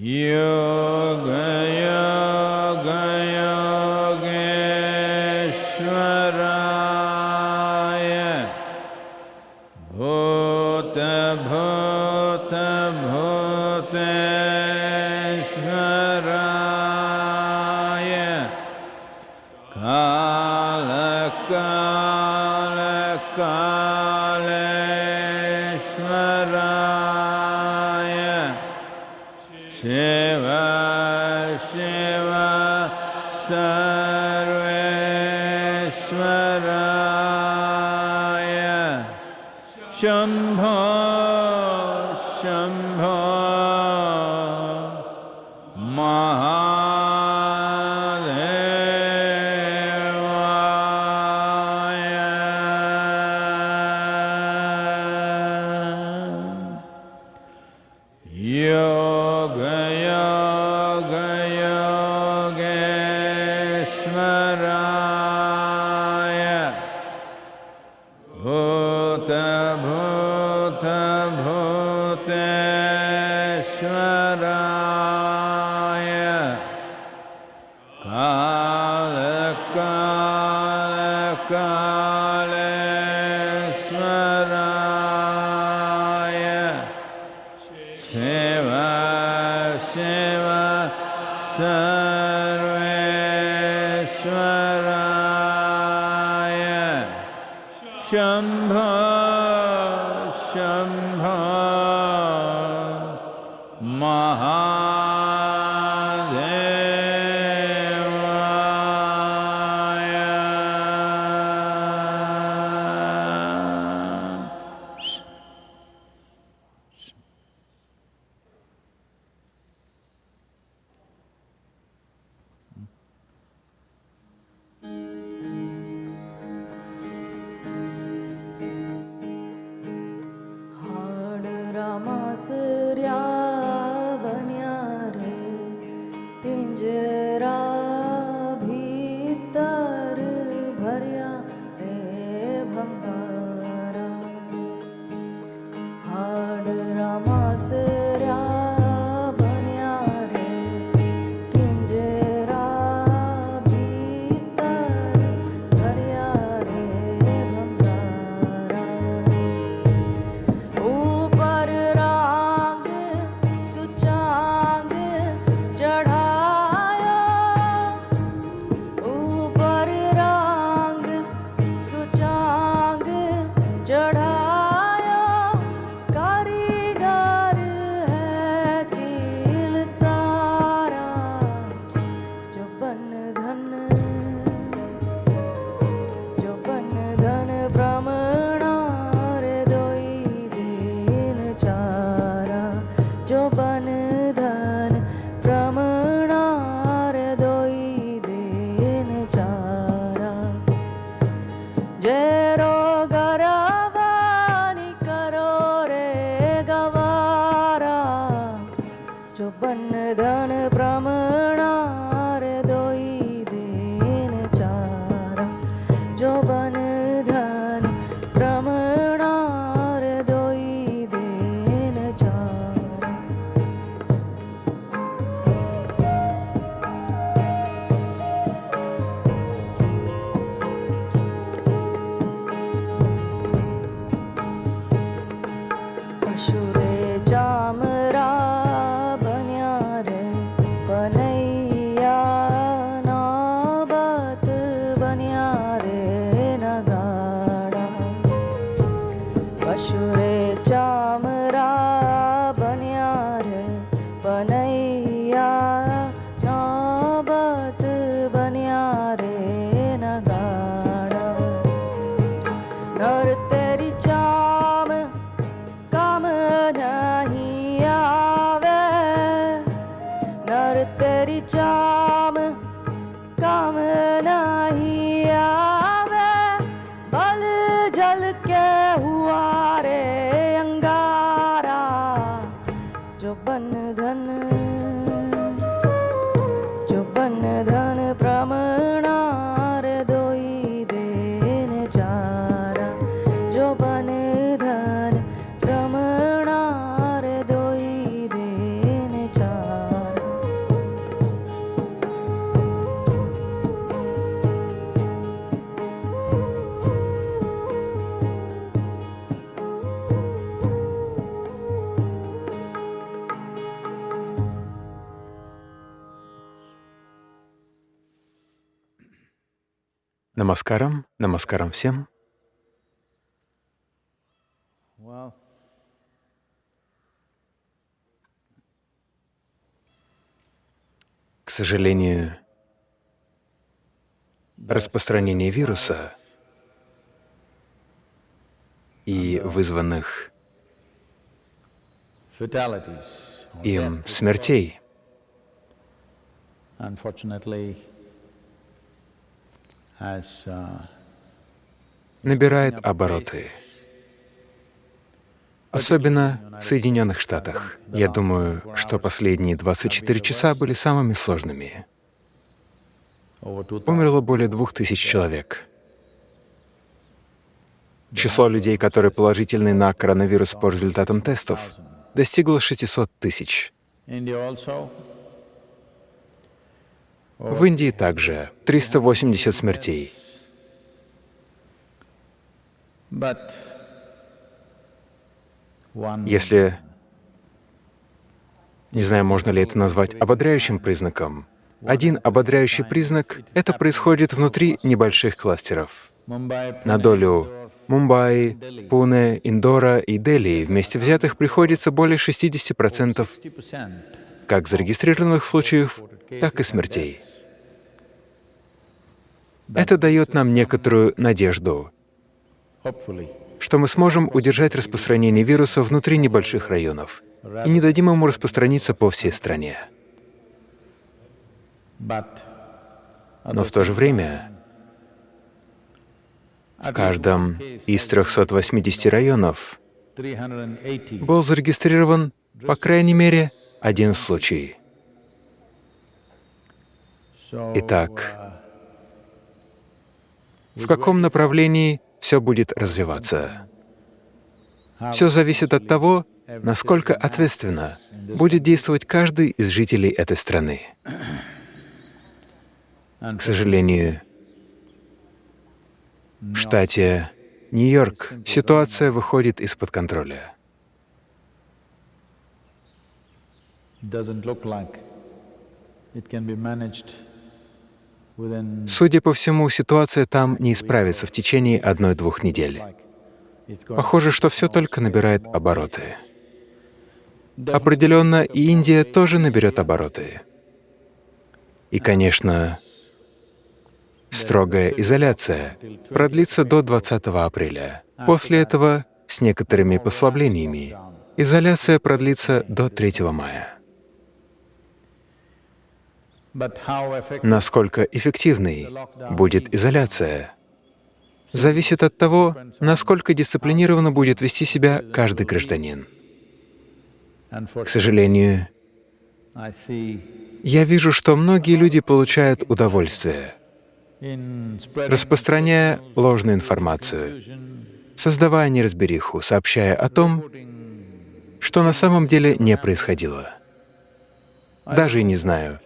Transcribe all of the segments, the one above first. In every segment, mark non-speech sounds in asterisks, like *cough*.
yoga. सेवा सेवा सर्वेश्वराय। शम् всем. К сожалению, распространение вируса и вызванных им смертей. unfortunately, has uh, набирает обороты, особенно в Соединенных Штатах. Я думаю, что последние 24 часа были самыми сложными. Умерло более двух тысяч человек. Число людей, которые положительны на коронавирус по результатам тестов, достигло 600 тысяч. В Индии также 380 смертей. Если, не знаю, можно ли это назвать ободряющим признаком, один ободряющий признак — это происходит внутри небольших кластеров. На долю Мумбаи, Пуне, Индора и Дели вместе взятых приходится более 60% 50% как зарегистрированных случаев, так и смертей. Это дает нам некоторую надежду, что мы сможем удержать распространение вируса внутри небольших районов и не дадим ему распространиться по всей стране. Но в то же время в каждом из 380 районов 380 был зарегистрирован, по крайней мере, один случай. Итак, uh, в каком направлении все будет развиваться? Все зависит от того, насколько ответственно будет действовать каждый из жителей этой страны. К сожалению, в штате Нью-Йорк ситуация выходит из-под контроля. doesn't look like it can be managed Судя по всему, ситуация там не исправится в течение одной-двух недель. Похоже, что все только набирает обороты. Определенно, и Индия тоже наберет обороты. И, конечно, строгая изоляция продлится до 20 апреля. После этого, с некоторыми послаблениями, изоляция продлится до 3 мая. Насколько эффективной будет изоляция, зависит от того, насколько дисциплинированно будет вести себя каждый гражданин. К сожалению, я вижу, что многие люди получают удовольствие, распространяя ложную информацию, создавая неразбериху, сообщая о том, что на самом деле не происходило. Даже и не знаю.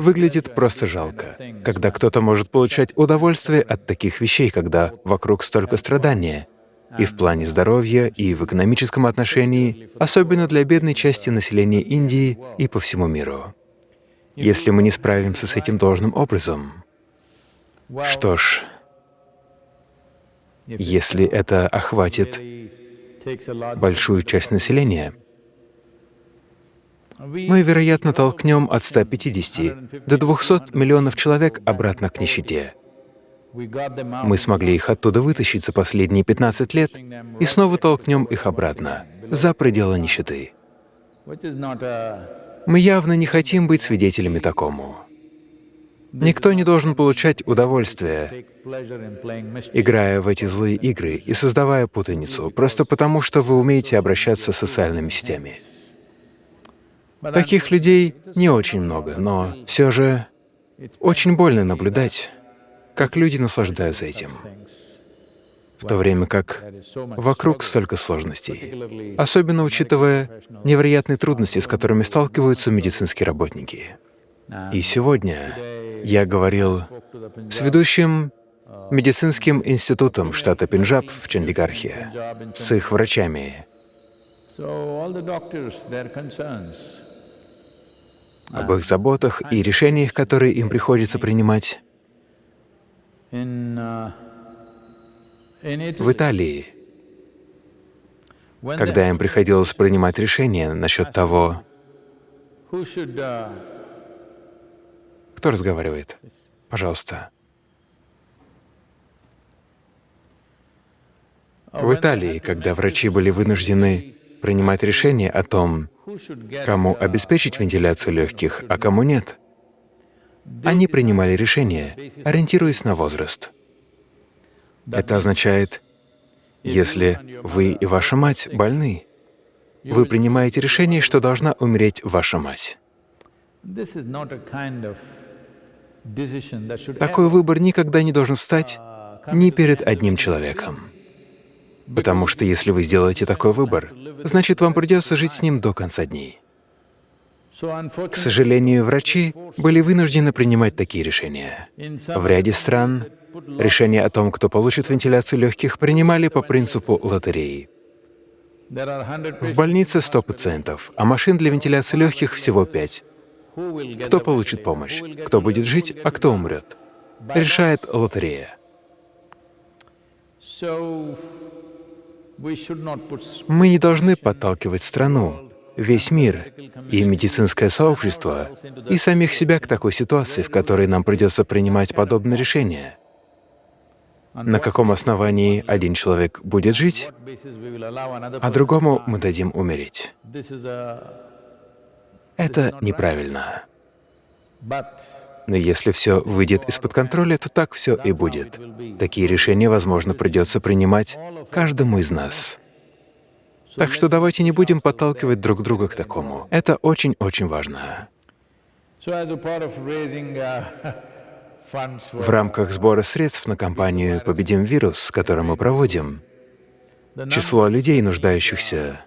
Выглядит просто жалко, когда кто-то может получать удовольствие от таких вещей, когда вокруг столько страдания, и в плане здоровья, и в экономическом отношении, особенно для бедной части населения Индии и по всему миру. Если мы не справимся с этим должным образом, что ж, если это охватит большую часть населения, мы, вероятно, толкнем от 150 до 200 миллионов человек обратно к нищете. Мы смогли их оттуда вытащить за последние 15 лет и снова толкнем их обратно, за пределы нищеты. Мы явно не хотим быть свидетелями такому. Никто не должен получать удовольствие, играя в эти злые игры и создавая путаницу, просто потому что вы умеете обращаться с социальными сетями. Таких людей не очень много, но все же очень больно наблюдать, как люди наслаждаются этим, в то время как вокруг столько сложностей, особенно учитывая невероятные трудности, с которыми сталкиваются медицинские работники. И сегодня я говорил с ведущим медицинским институтом штата Пенджаб в Чандигархе, с их врачами. Об их заботах и решениях, которые им приходится принимать. Uh, В Италии, когда им приходилось принимать решение насчет того, uh, кто разговаривает, пожалуйста. В Италии, когда врачи были вынуждены принимать решение о том, кому обеспечить вентиляцию легких, а кому нет, они принимали решение, ориентируясь на возраст. Это означает, если вы и ваша мать больны, вы принимаете решение, что должна умереть ваша мать. Такой выбор никогда не должен встать ни перед одним человеком. Потому что если вы сделаете такой выбор, значит, вам придется жить с ним до конца дней. К сожалению, врачи были вынуждены принимать такие решения. В ряде стран решение о том, кто получит вентиляцию легких, принимали по принципу лотереи. В больнице 100 пациентов, а машин для вентиляции легких всего 5. who will get Кто получит помощь? Кто будет жить, а кто умрет? Решает лотерея. Мы не должны подталкивать страну, весь мир и медицинское сообщество и самих себя к такой ситуации, в которой нам придется принимать подобные решения. На каком основании один человек будет жить, а другому мы дадим умереть. Это неправильно. Но если все выйдет из-под контроля, то так все и будет. Такие решения, возможно, придется принимать каждому из нас. Так что давайте не будем подталкивать друг друга к такому. Это очень-очень важно. uh, *laughs* В рамках сбора средств на кампанию «Победим вирус», которую мы проводим, число людей, нуждающихся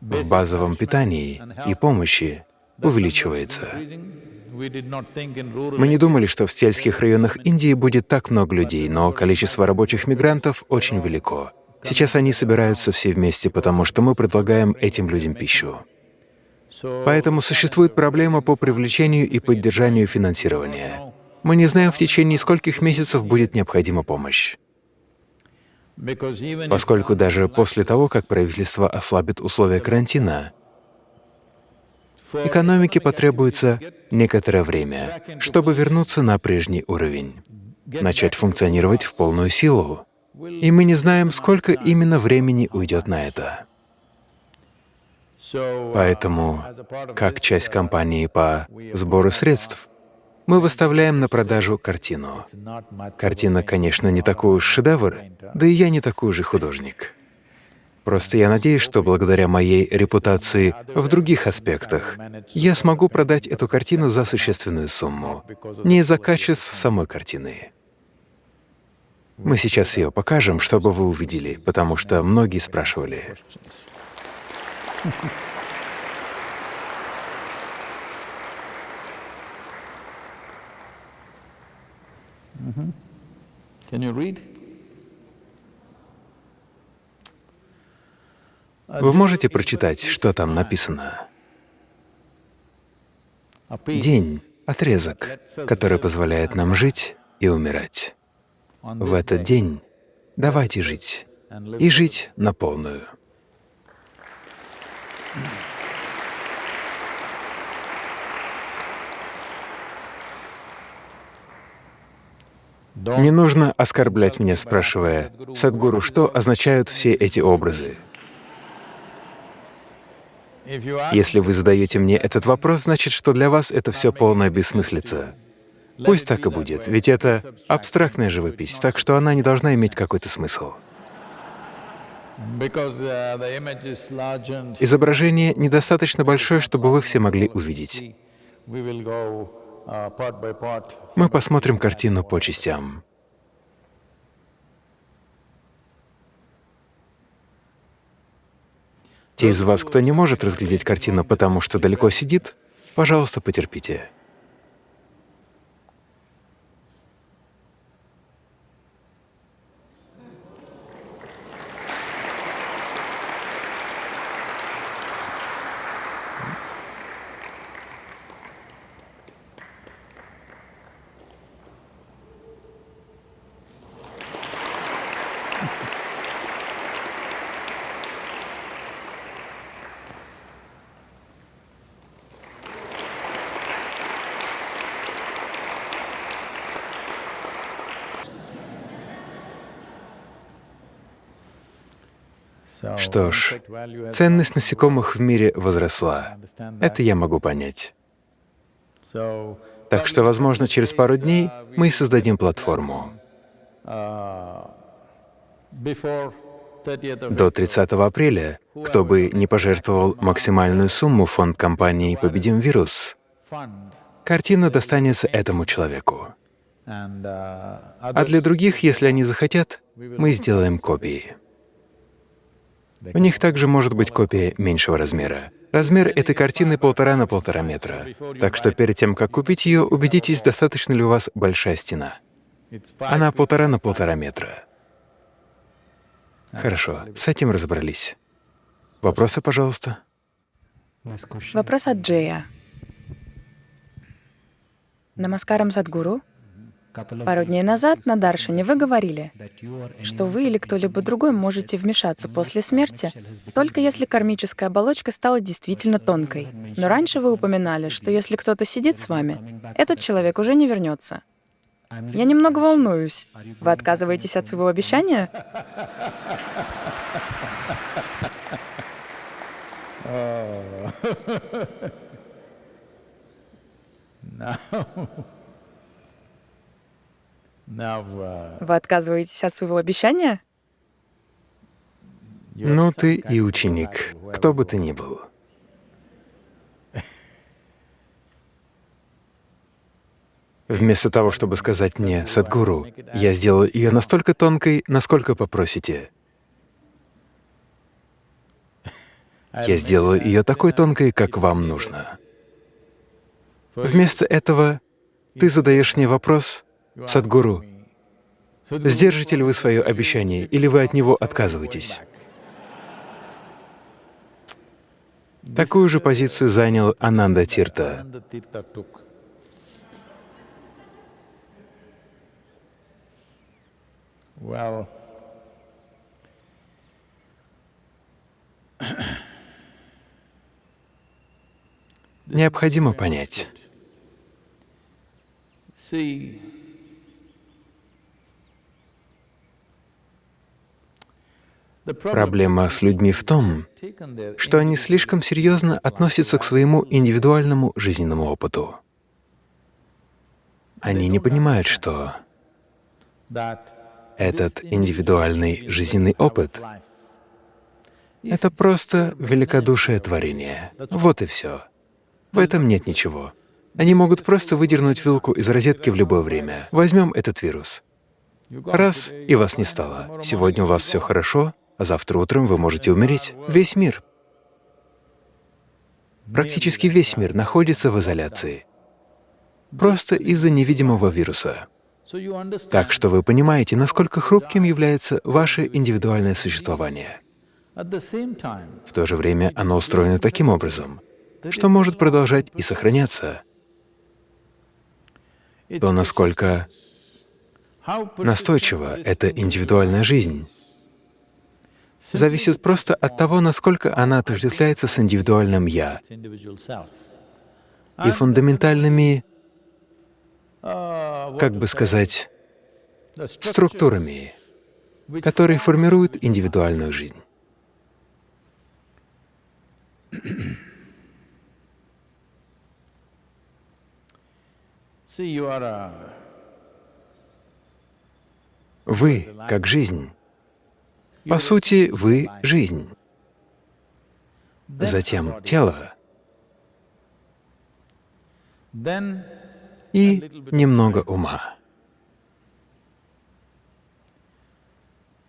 в базовом питании и помощи, увеличивается. Мы не думали, что в сельских районах Индии будет так много людей, но количество рабочих мигрантов очень велико. Сейчас они собираются все вместе, потому что мы предлагаем этим людям пищу. Поэтому существует проблема по привлечению и поддержанию финансирования. Мы не знаем, в течение скольких месяцев будет необходима помощь. Поскольку даже после того, как правительство ослабит условия карантина, экономике потребуется некоторое время, чтобы вернуться на прежний уровень, начать функционировать в полную силу. И мы не знаем, сколько именно времени уйдет на это. Поэтому, как часть кампании по сбору средств, мы выставляем на продажу картину. Картина, конечно, не такой уж шедевр, да и я не такой же художник. Просто я надеюсь, что благодаря моей репутации в других аспектах я смогу продать эту картину за существенную сумму, не из-за качеств самой картины. Мы сейчас ее покажем, чтобы вы увидели, потому что многие спрашивали. Can you read? Вы можете прочитать, что там написано? День — отрезок, который позволяет нам жить и умирать. В этот день давайте жить и жить на полную. Не нужно оскорблять меня, спрашивая, «Садгуру, что означают все эти образы?» Если вы задаете мне этот вопрос, значит, что для вас это все полная бессмыслица. Пусть так и будет, ведь это абстрактная живопись, так что она не должна иметь какой-то смысл. Изображение недостаточно большое, чтобы вы все могли увидеть. Мы посмотрим картину по частям. Те из вас, кто не может разглядеть картину, потому что далеко сидит, пожалуйста, потерпите. Что ж, ценность насекомых в мире возросла. Это я могу понять. Так что, возможно, через пару дней мы создадим платформу. До 30 апреля, кто бы не пожертвовал максимальную сумму фонд компании «Победим вирус», картина достанется этому человеку. А для других, если они захотят, мы сделаем копии. У них также может быть копия меньшего размера. Размер этой картины полтора на полтора метра. Так что перед тем, как купить ее, убедитесь, достаточно ли у вас большая стена. Она полтора на полтора метра. Хорошо, с этим разобрались. Вопросы, пожалуйста? Вопрос от Джея. Намаскарам Садгуру. Пару дней назад на Даршине вы говорили, что вы или кто-либо другой можете вмешаться после смерти, только если кармическая оболочка стала действительно тонкой. Но раньше вы упоминали, что если кто-то сидит с вами, этот человек уже не вернется. Я немного волнуюсь. Вы отказываетесь от своего обещания? *laughs* *laughs* Вы отказываетесь от своего обещания? Ну, ты и ученик, кто бы ты ни был. Вместо того, чтобы сказать мне, «Садгуру, я сделаю ее настолько тонкой, насколько попросите», я сделаю ее такой тонкой, как вам нужно. Вместо этого ты задаешь мне вопрос, «Садгуру, сдержите ли вы свое обещание, или вы от него отказываетесь?» Такую же позицию занял Ананда Тирта. Well, Необходимо понять. Проблема с людьми в том, что они слишком серьезно относятся к своему индивидуальному жизненному опыту. Они не понимают, что этот индивидуальный жизненный опыт это просто великодушие творения. Вот и все. В этом нет ничего. Они могут просто выдернуть вилку из розетки в любое время. Возьмем этот вирус. Раз — и вас не стало. Сегодня у вас все хорошо, а завтра утром вы можете умереть. Весь мир, практически весь мир находится в изоляции. Просто из-за невидимого вируса. Так что вы понимаете, насколько хрупким является ваше индивидуальное существование. В то же время оно устроено таким образом, что может продолжать и сохраняться. То, насколько настойчива эта индивидуальная жизнь, зависит просто от того, насколько она отождествляется с индивидуальным «я» и фундаментальными, как бы сказать, структурами, которые формируют индивидуальную жизнь. Вы, как жизнь, по сути, вы — жизнь. Затем тело и немного ума.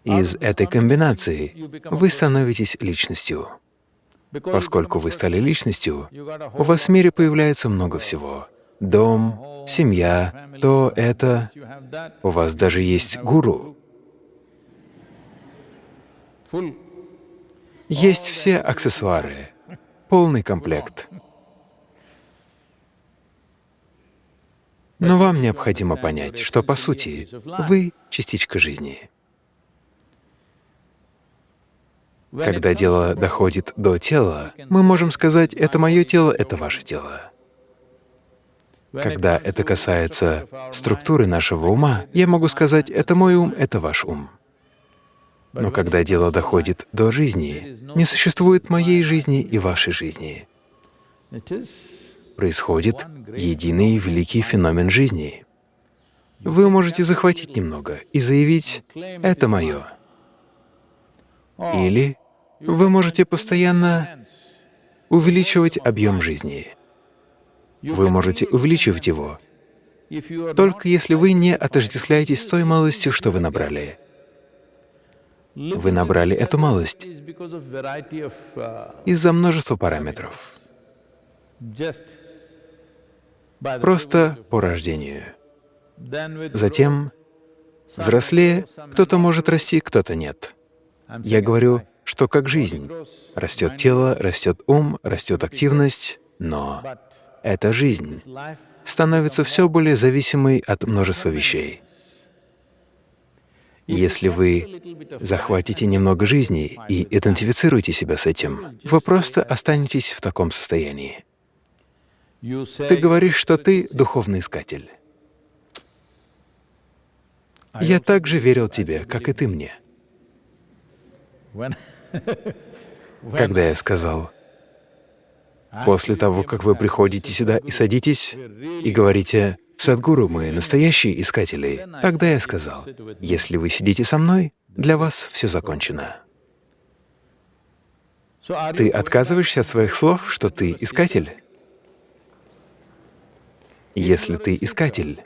Из этой комбинации вы становитесь личностью. Поскольку вы стали личностью, у вас в мире появляется много всего. Дом, семья, то, это. У вас даже есть гуру. Есть все аксессуары, полный комплект. Но вам необходимо понять, что, по сути, вы — частичка жизни. Когда дело доходит до тела, мы можем сказать, это мое тело, это ваше тело. Когда это касается структуры нашего ума, я могу сказать, это мой ум, это ваш ум. Но когда дело доходит до жизни, не существует моей жизни и вашей жизни. Происходит единый великий феномен жизни. Вы можете захватить немного и заявить «это мое». Или вы можете постоянно увеличивать объем жизни. Вы можете увеличивать его, только если вы не отождествляетесь той малостью, что вы набрали. Вы набрали эту малость из-за множества параметров, просто по рождению. Затем, взрослее, кто-то может расти, кто-то нет. Я говорю, что как жизнь. Растет тело, растет ум, растет активность, но эта жизнь становится все более зависимой от множества вещей. Если вы захватите немного жизни и идентифицируете себя с этим, вы просто останетесь в таком состоянии. Ты говоришь, что ты духовный искатель. Я также верил тебе, как и ты мне. *laughs* Когда я сказал, после того, как вы приходите сюда и садитесь, и говорите, «Садгуру, мы настоящие искатели», тогда я сказал, «Если вы сидите со мной, для вас все закончено». Ты отказываешься от своих слов, что ты искатель? Если ты искатель,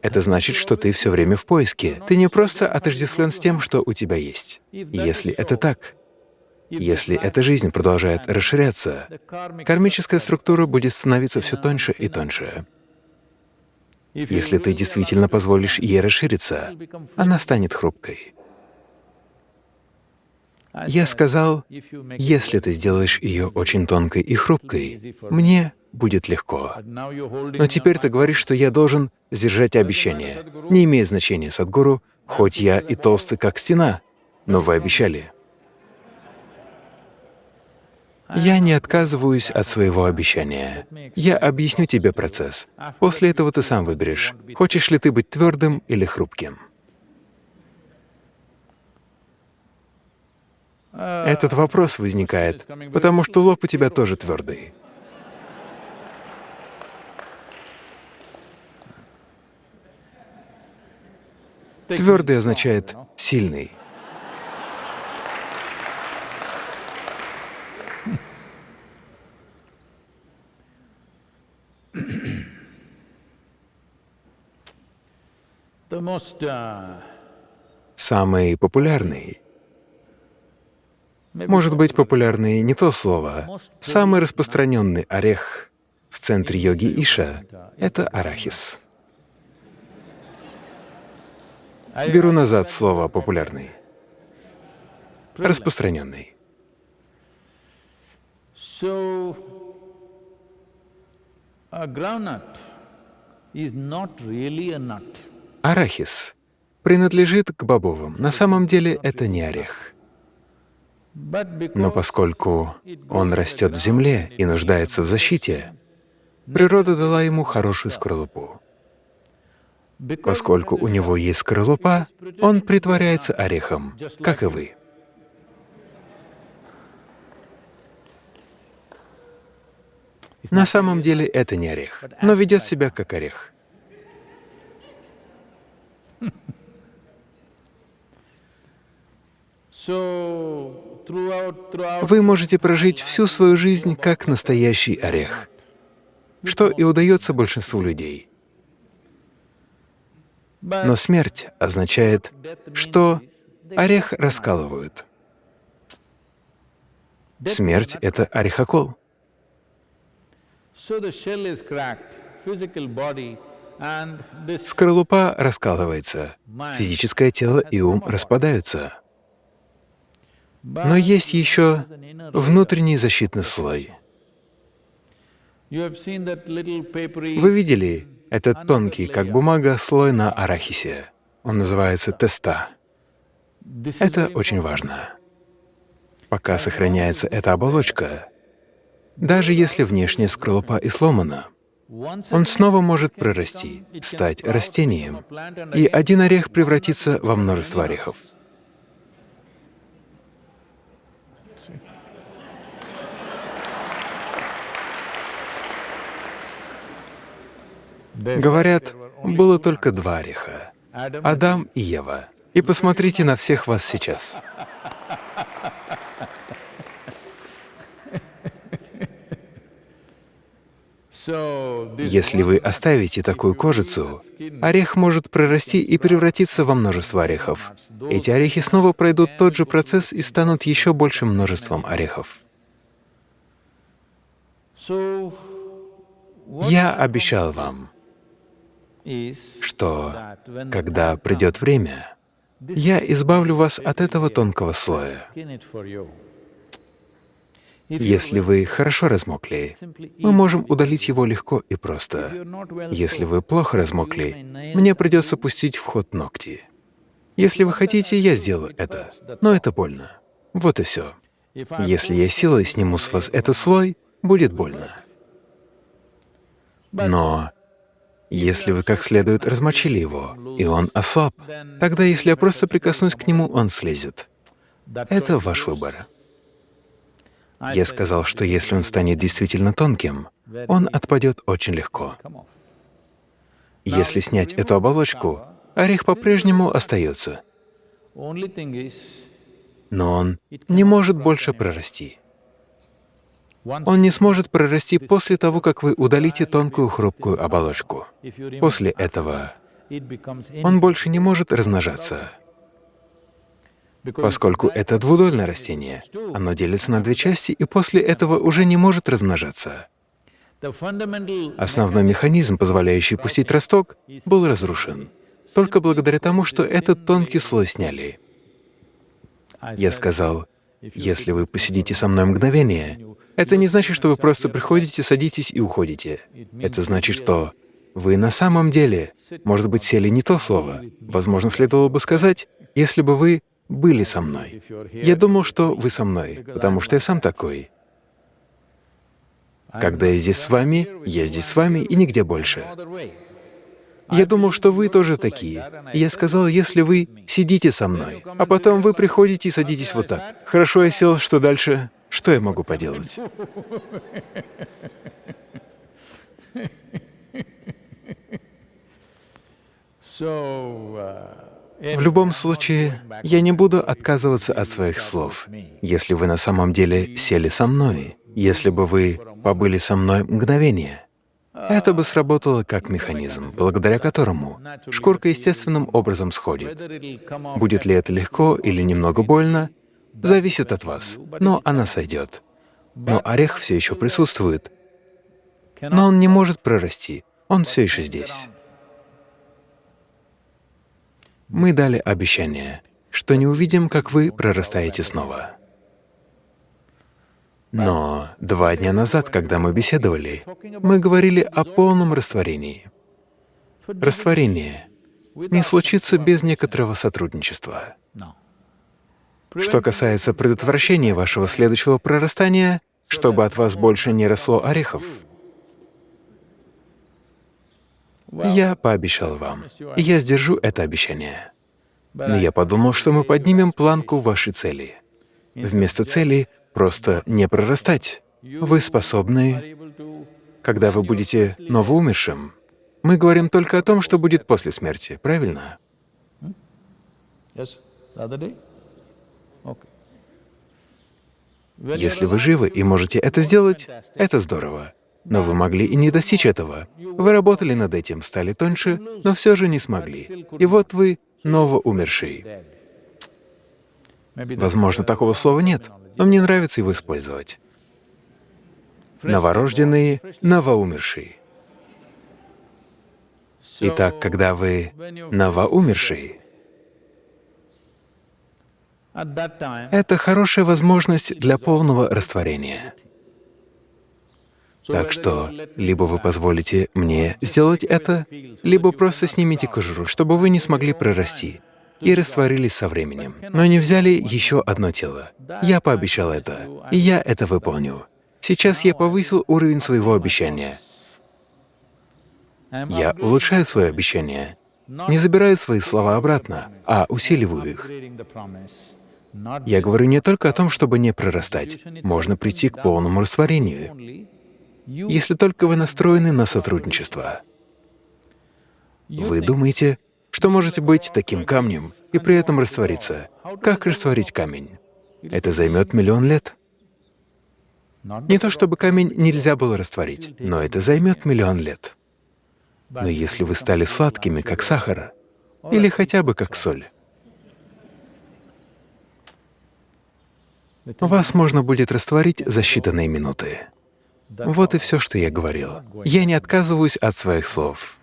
это значит, что ты все время в поиске. Ты не просто отождествлен с тем, что у тебя есть. Если это так, если эта жизнь продолжает расширяться, кармическая структура будет становиться все тоньше и тоньше. Если ты действительно позволишь ей расшириться, она станет хрупкой. Я сказал, если ты сделаешь ее очень тонкой и хрупкой, мне будет легко. Но теперь ты говоришь, что я должен сдержать обещание. Не имеет значения, Садгуру, хоть я и толстый, как стена, но вы обещали. Я не отказываюсь от своего обещания. Я объясню тебе процесс. После этого ты сам выберешь, хочешь ли ты быть твердым или хрупким. Этот вопрос возникает, потому что лоб у тебя тоже твердый. Твердый означает сильный. Самый популярный может быть, популярный не то слово. Самый распространенный орех в центре йоги Иша — это арахис. Беру назад слово «популярный». Распространенный. Арахис принадлежит к бобовым. На самом деле это не орех. Но поскольку он растет в земле и нуждается в защите, природа дала ему хорошую скорлупу. Поскольку у него есть скорлупа, он притворяется орехом, как и вы. На самом деле это не орех, но ведет себя как орех. Вы можете прожить всю свою жизнь как настоящий орех, что и удается большинству людей. Но смерть означает, что орех раскалывают. Смерть — это орехокол. Скорлупа раскалывается, физическое тело и ум распадаются. Но есть еще внутренний защитный слой. Вы видели этот тонкий, как бумага, слой на арахисе? Он называется теста. Это очень важно. Пока сохраняется эта оболочка, даже если внешняя скорлупа и сломана, он снова может прорасти, стать растением, и один орех превратится во множество орехов. Говорят, было только два ореха — Адам и Ева. И посмотрите на всех вас сейчас. Если вы оставите такую кожицу, орех может прорасти и превратиться во множество орехов. Эти орехи снова пройдут тот же процесс и станут еще большим множеством орехов. Я обещал вам, что когда придет время, я избавлю вас от этого тонкого слоя. Если вы хорошо размокли, мы можем удалить его легко и просто. Если вы плохо размокли, мне придется пустить в ход ногти. Если вы хотите, я сделаю это, но это больно. Вот и все. Если я силой сниму с вас этот слой, будет больно. Но если вы как следует размочили его, и он ослаб, тогда если я просто прикоснусь к нему, он слезет. Это ваш выбор. Я сказал, что если он станет действительно тонким, он отпадет очень легко. Если снять эту оболочку, орех по-прежнему остается, но он не может больше прорасти. Он не сможет прорасти после того, как вы удалите тонкую хрупкую оболочку. После этого он больше не может размножаться. Поскольку это двудольное растение, оно делится на две части и после этого уже не может размножаться. Основной механизм, позволяющий пустить росток, был разрушен только благодаря тому, что этот тонкий слой сняли. Я сказал, если вы посидите со мной мгновение, это не значит, что вы просто приходите, садитесь и уходите. Это значит, что вы на самом деле, может быть, сели не то слово. Возможно, следовало бы сказать, если бы вы были со мной. Я думал, что вы со мной, потому что я сам такой. Когда я здесь с вами, я здесь с вами и нигде больше. Я думал, что вы тоже такие. Я сказал, если вы сидите со мной, а потом вы приходите и садитесь вот так. Хорошо, я сел, что дальше? Что я могу поделать? *laughs* В любом случае, я не буду отказываться от своих слов. Если вы на самом деле сели со мной, если бы вы побыли со мной мгновение, это бы сработало как механизм, благодаря которому шкурка естественным образом сходит. Будет ли это легко или немного больно, зависит от вас, но она сойдет. Но орех все еще присутствует, но он не может прорасти, он все еще здесь. Мы дали обещание, что не увидим, как вы прорастаете снова. Но два дня назад, когда мы беседовали, мы говорили о полном растворении. Растворение не случится без некоторого сотрудничества. Что касается предотвращения вашего следующего прорастания, чтобы от вас больше не росло орехов, я пообещал вам, и я сдержу это обещание. Но я подумал, что мы поднимем планку вашей цели. Вместо цели просто не прорастать. Вы способны, когда вы будете новоумершим, мы говорим только о том, что будет после смерти, правильно? Если вы живы и можете это сделать, это здорово. Но вы могли и не достичь этого. Вы работали над этим, стали тоньше, но все же не смогли. И вот вы новоумерший. Возможно, такого слова нет, но мне нравится его использовать. Новорожденные, новоумершие. Итак, когда вы новоумерший, это хорошая возможность для полного растворения. Так что либо вы позволите мне сделать это, либо просто снимите кожуру, чтобы вы не смогли прорасти и растворились со временем, но не взяли еще одно тело. Я пообещал это, и я это выполню. Сейчас я повысил уровень своего обещания. Я улучшаю свое обещание, не забираю свои слова обратно, а усиливаю их. Я говорю не только о том, чтобы не прорастать. Можно прийти к полному растворению, если только вы настроены на сотрудничество. Вы думаете, что можете быть таким камнем и при этом раствориться. Как растворить камень? Это займет миллион лет. Не то чтобы камень нельзя было растворить, но это займет миллион лет. Но если вы стали сладкими, как сахар, или хотя бы как соль, вас можно будет растворить за считанные минуты. Вот и все, что я говорил. Я не отказываюсь от своих слов.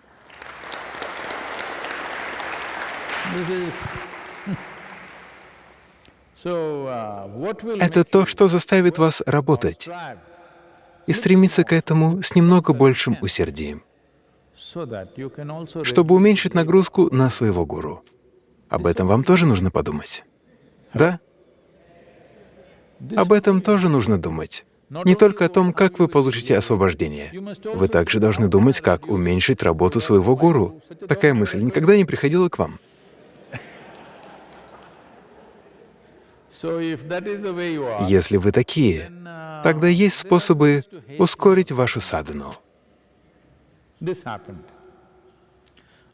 Это то, что заставит вас работать и стремиться к этому с немного большим усердием, чтобы уменьшить нагрузку на своего гуру. Об этом вам тоже нужно подумать. Да? Об этом тоже нужно думать. Не только о том, как вы получите освобождение. Вы также должны думать, как уменьшить работу своего гуру. Такая мысль никогда не приходила к вам. Если вы такие, тогда есть способы ускорить вашу садхану.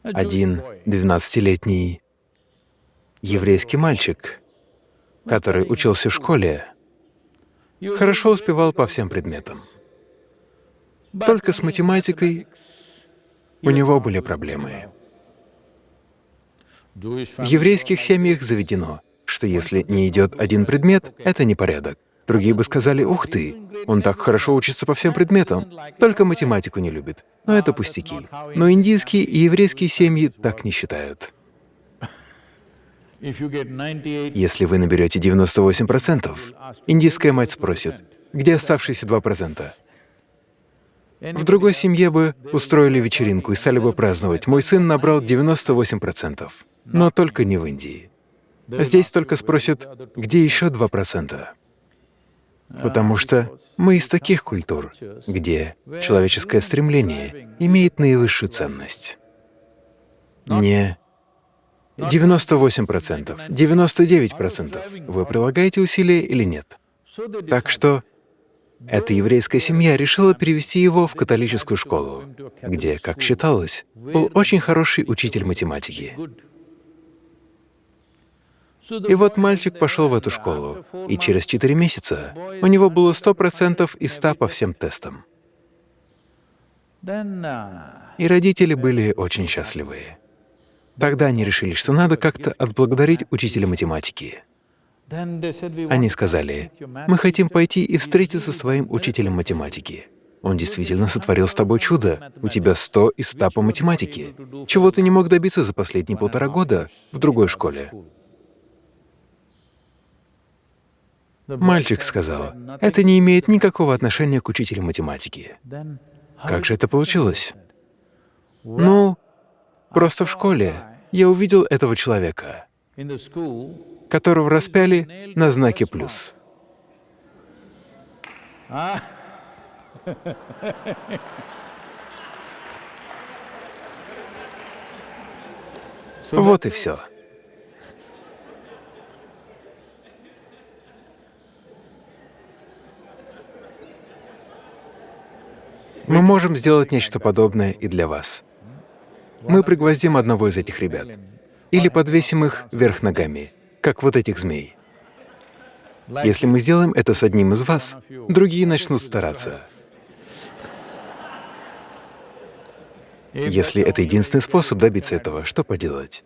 Один двенадцатилетний еврейский мальчик, который учился в школе, хорошо успевал по всем предметам. Только с математикой у него были проблемы. В еврейских семьях заведено, что если не идет один предмет, это непорядок. Другие бы сказали, ух ты, он так хорошо учится по всем предметам, только математику не любит. Но это пустяки. Но индийские и еврейские семьи так не считают. Если вы наберете 98%, индийская мать спросит, где оставшиеся 2%? В другой семье бы устроили вечеринку и стали бы праздновать. Мой сын набрал 98%, но только не в Индии. Здесь только спросят, где еще 2%? Потому что мы из таких культур, где человеческое стремление имеет наивысшую ценность. Не 98%, 99%. Вы прилагаете усилия или нет? Так что эта еврейская семья решила перевести его в католическую школу, где, как считалось, был очень хороший учитель математики. И вот мальчик пошел в эту школу, и через четыре месяца у него было сто процентов из ста по всем тестам. И родители были очень счастливы. Тогда они решили, что надо как-то отблагодарить учителя математики. Они сказали, «Мы хотим пойти и встретиться с твоим учителем математики. Он действительно сотворил с тобой чудо. У тебя сто из ста по математике. Чего ты не мог добиться за последние полтора года в другой школе?» Мальчик сказал, это не имеет никакого отношения к учителю математики. Как же это получилось? Ну, просто в школе я увидел этого человека, которого распяли на знаке «плюс». *laughs* Вот и все. Мы можем сделать нечто подобное и для вас. Мы пригвоздим одного из этих ребят или подвесим их вверх ногами, как вот этих змей. Если мы сделаем это с одним из вас, другие начнут стараться. Если это единственный способ добиться этого, что поделать?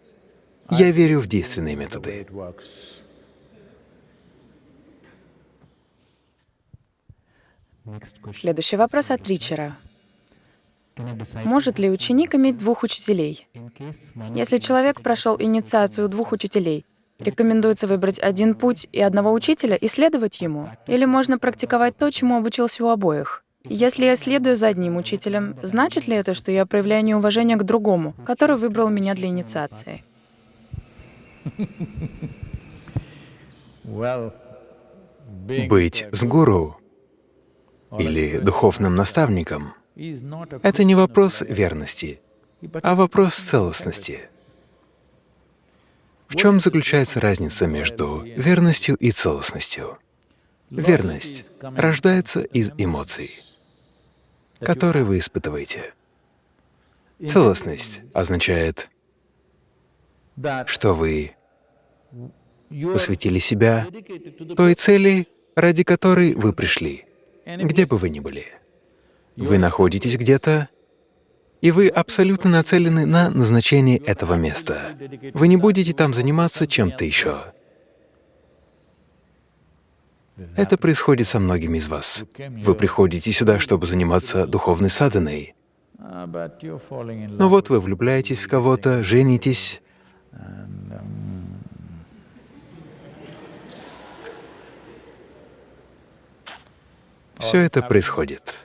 Я верю в действенные методы. Следующий вопрос от Ричера. Может ли ученик иметь двух учителей? Если человек прошел инициацию двух учителей, рекомендуется выбрать один путь и одного учителя и следовать ему? Или можно практиковать то, чему обучился у обоих? Если я следую за одним учителем, значит ли это, что я проявляю неуважение к другому, который выбрал меня для инициации? Быть с гуру или духовным наставником — это не вопрос верности, а вопрос целостности. В чем заключается разница между верностью и целостностью? Верность рождается из эмоций, которые вы испытываете. Целостность означает, что вы посвятили себя той цели, ради которой вы пришли, где бы вы ни были. Вы находитесь где-то, и вы абсолютно нацелены на назначение этого места. Вы не будете там заниматься чем-то еще. Это происходит со многими из вас. Вы приходите сюда, чтобы заниматься духовной in но вот вы влюбляетесь в кого-то, женитесь, все это происходит.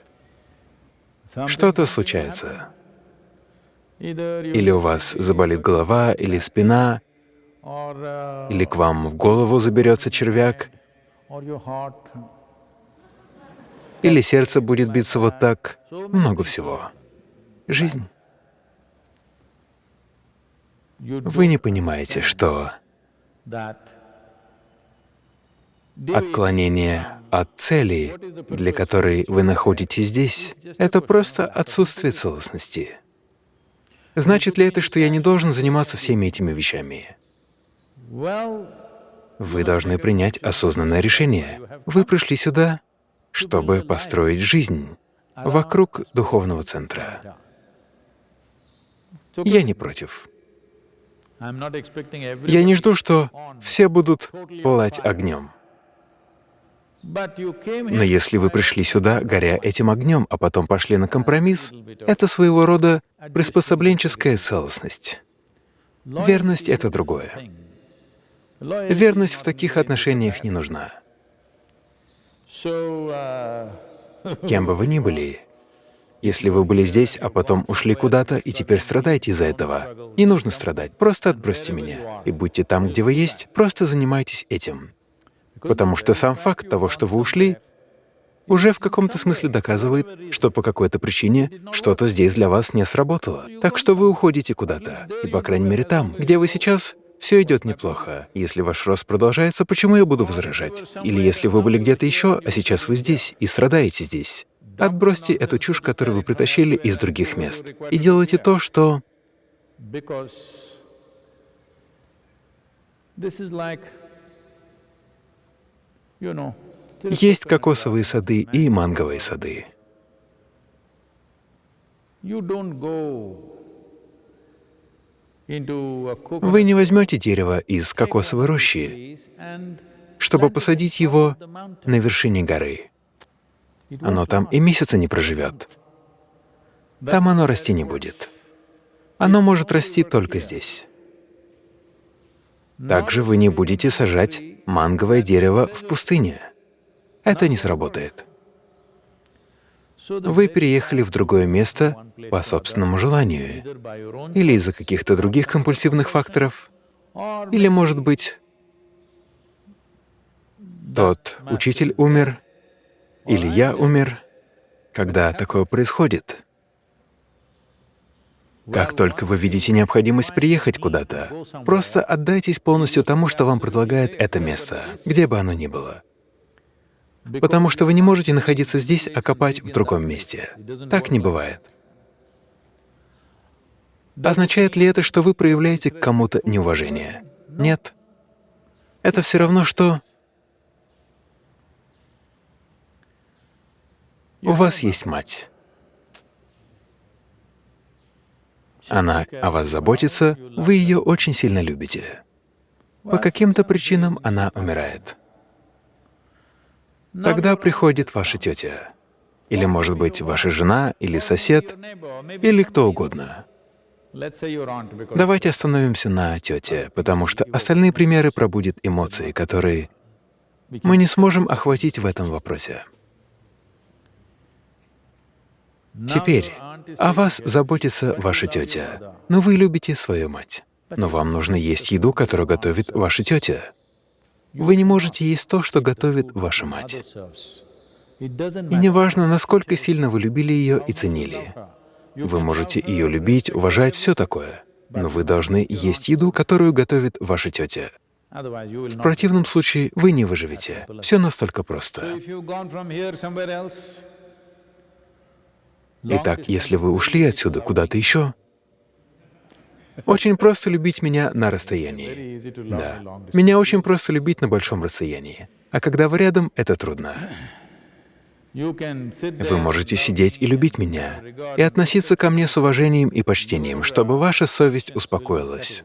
Что-то случается. Или у вас заболит голова, или спина, или к вам в голову заберется червяк, или сердце будет биться вот так. Много всего. Жизнь. Вы не понимаете, что отклонение от цели, для которой вы находитесь здесь, это просто отсутствие целостности. Значит ли это, что я не должен заниматься всеми этими вещами? Вы должны принять осознанное решение. Вы пришли сюда, чтобы построить жизнь вокруг духовного центра. Я не против. Я не жду, что все будут пылать огнем. Но если вы пришли сюда, горя этим огнем, а потом пошли на компромисс, это своего рода приспособленческая целостность. Верность — это другое. Верность в таких отношениях не нужна. Uh, *laughs* Кем бы вы ни были, если вы были здесь, а потом ушли куда-то и теперь страдаете из-за этого, не нужно страдать, просто отбросьте меня и будьте там, где вы есть, просто занимайтесь этим. Потому что сам факт того, что вы ушли, уже в каком-то смысле доказывает, что по какой-то причине что-то здесь для вас не сработало. Так что вы уходите куда-то, и, по крайней мере, там, где вы сейчас, все идет неплохо. Если ваш рост продолжается, почему я буду возражать? Или если вы были где-то еще, а сейчас вы здесь и страдаете здесь. Отбросьте эту чушь, которую вы притащили из других мест, и делайте то, что this is like, есть кокосовые сады и манговые сады. Вы не возьмете дерево из кокосовой рощи, чтобы посадить его на вершине горы. Оно там и месяца не проживет. Там оно расти не будет. Оно может расти только здесь. Также вы не будете сажать манговое дерево в пустыне. Это не сработает. Вы переехали в другое место по собственному желанию, или из-за каких-то других компульсивных факторов, или, может быть, тот учитель умер, или я умер. Когда такое происходит, как только вы видите необходимость приехать куда-то, просто отдайтесь полностью тому, что вам предлагает это место, где бы оно ни было. Потому что вы не можете находиться здесь, а копать в другом месте. Так не бывает. Означает ли это, что вы проявляете к кому-то неуважение? Нет. Это все равно, что у вас есть мать. Она о вас заботится, вы ее очень сильно любите. По каким-то причинам она умирает. Тогда приходит ваша тетя. Или, может быть, ваша жена, или сосед, или кто угодно. Давайте остановимся на тете, потому что остальные примеры пробудят эмоции, которые мы не сможем охватить в этом вопросе. Теперь о вас заботится ваша тетя, но вы любите свою мать. Но вам нужно есть еду, которую готовит ваша тетя. Вы не можете есть то, что готовит ваша мать. И неважно, насколько сильно вы любили ее и ценили. Вы можете ее любить, уважать, все такое. Но вы должны есть еду, которую готовит ваша тетя. В противном случае вы не выживете. Все настолько просто. Итак, если вы ушли отсюда куда-то еще, Очень просто любить меня на расстоянии. Да. Меня очень просто любить на большом расстоянии. А когда вы рядом, это трудно. Вы можете сидеть и любить меня, и относиться ко мне с уважением и почтением, чтобы ваша совесть успокоилась.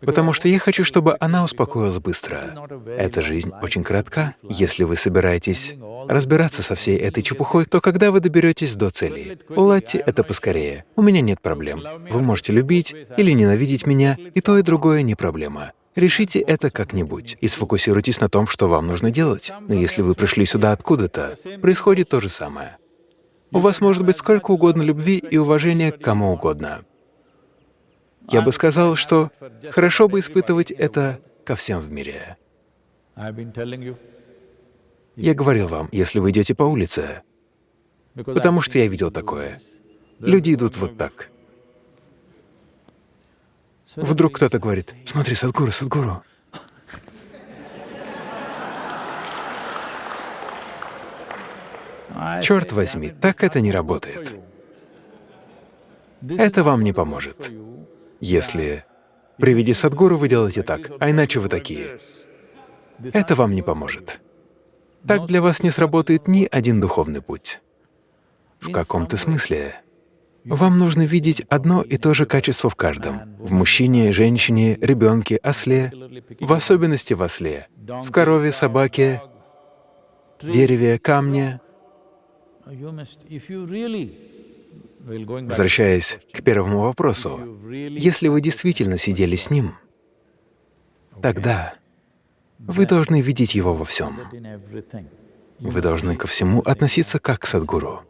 Потому что я хочу, чтобы она успокоилась быстро. Эта жизнь очень коротка. Если вы собираетесь разбираться со всей этой чепухой, то когда вы доберетесь до цели? Уладьте это поскорее. У меня нет проблем. Вы можете любить или ненавидеть меня, и то, и другое не проблема. Решите это как-нибудь и сфокусируйтесь на том, что вам нужно делать. Но если вы пришли сюда откуда-то, происходит то же самое. У вас может быть сколько угодно любви и уважения к кому угодно. Я бы сказал, что хорошо бы испытывать это ко всем в мире. Я говорил вам, если вы идете по улице, потому что я видел такое. Люди идут вот так. Вдруг кто-то говорит, «Смотри, Садгуру, Садгуру». Черт возьми, так это не работает. Это вам не поможет. Если при виде Садгуру вы делаете так, а иначе вы такие, это вам не поможет. Так для вас не сработает ни один духовный путь. В каком-то смысле вам нужно видеть одно и то же качество в каждом — в мужчине, женщине, ребенке, осле, в особенности в осле, в корове, собаке, дереве, камне. Возвращаясь к первому вопросу, если вы действительно сидели с ним, тогда вы должны видеть его во всем. Вы должны ко всему относиться как к Садгуру.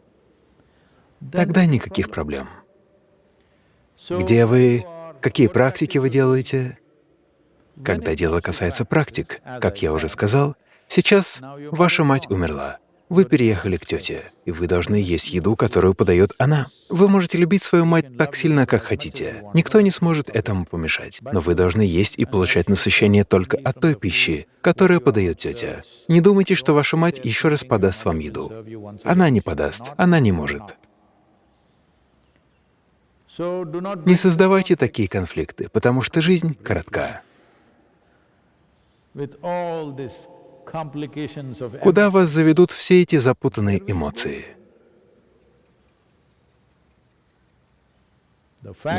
Тогда никаких проблем. Где вы, какие практики вы делаете? Когда дело касается практик, как я уже сказал, сейчас ваша мать умерла. Вы переехали к тете, и вы должны есть еду, которую подает она. Вы можете любить свою мать так сильно, как хотите. Никто не сможет этому помешать. Но вы должны есть и получать насыщение только от той пищи, которую подает тетя. Не думайте, что ваша мать еще раз подаст вам еду. Она не подаст, она не может. Не создавайте такие конфликты, потому что жизнь коротка. Куда вас заведут все эти запутанные эмоции?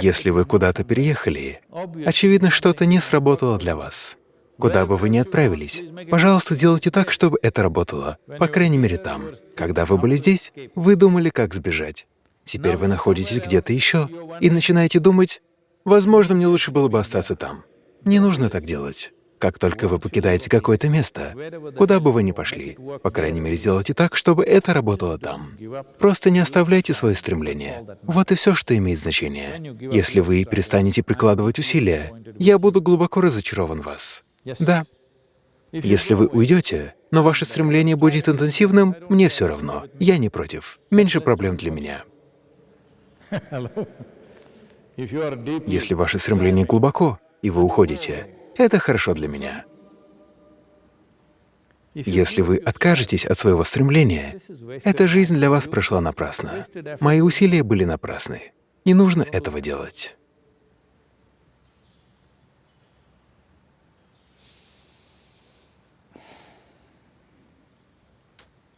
Если вы куда-то переехали, очевидно, что-то не сработало для вас. Куда бы вы ни отправились, пожалуйста, сделайте так, чтобы это работало, по крайней мере там. Когда вы были здесь, вы думали, как сбежать. Теперь вы находитесь где-то еще и начинаете думать, возможно, мне лучше было бы остаться там. Не нужно так делать. Как только вы покидаете какое-то место, куда бы вы ни пошли, по крайней мере, сделайте так, чтобы это работало там. Просто не оставляйте свое стремление. Вот и все, что имеет значение. Если вы перестанете прикладывать усилия, я буду глубоко разочарован в вас. Да. Если вы уйдете, но ваше стремление будет интенсивным, мне все равно. Я не против. Меньше проблем для меня. Если ваше стремление глубоко, и вы уходите, это хорошо для меня. Если вы откажетесь от своего стремления, эта жизнь для вас прошла напрасно. Мои усилия были напрасны. Не нужно этого делать.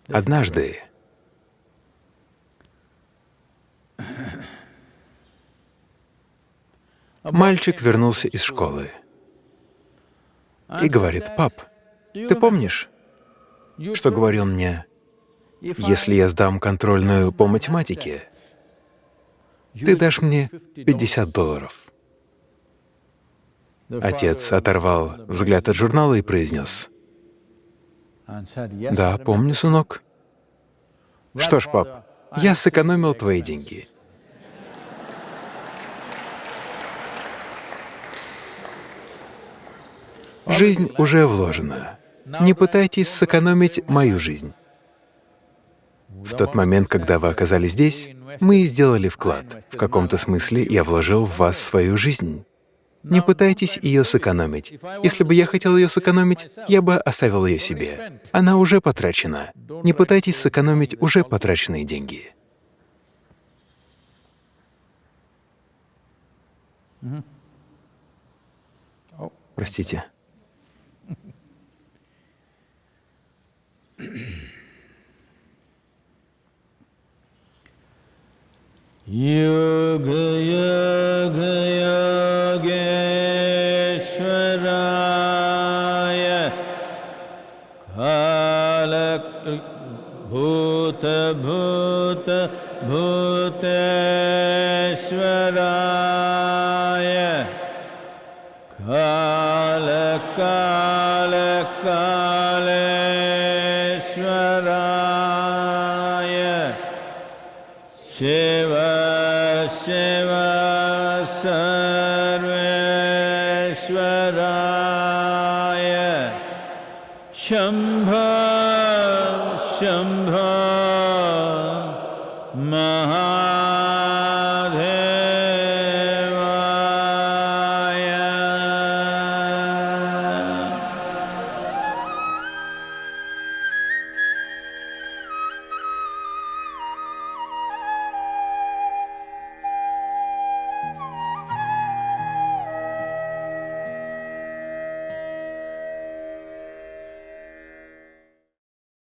Однажды мальчик вернулся из школы и говорит, «Пап, ты помнишь, что говорил мне, если я сдам контрольную по математике, ты дашь мне 50 долларов?» Отец оторвал взгляд от журнала и произнес, «Да, помню, сынок. Что ж, пап, я сэкономил твои деньги. Жизнь уже вложена. Не пытайтесь сэкономить мою жизнь. В тот момент, когда вы оказались здесь, мы сделали вклад. В каком-то смысле я вложил в вас свою жизнь. Не пытайтесь ее сэкономить. Если бы я хотел ее сэкономить, я бы оставил ее себе. Она уже потрачена. Не пытайтесь сэкономить уже потраченные деньги. Простите. योगयोगेश्वराया काल भूत भूत भूतेश्वराय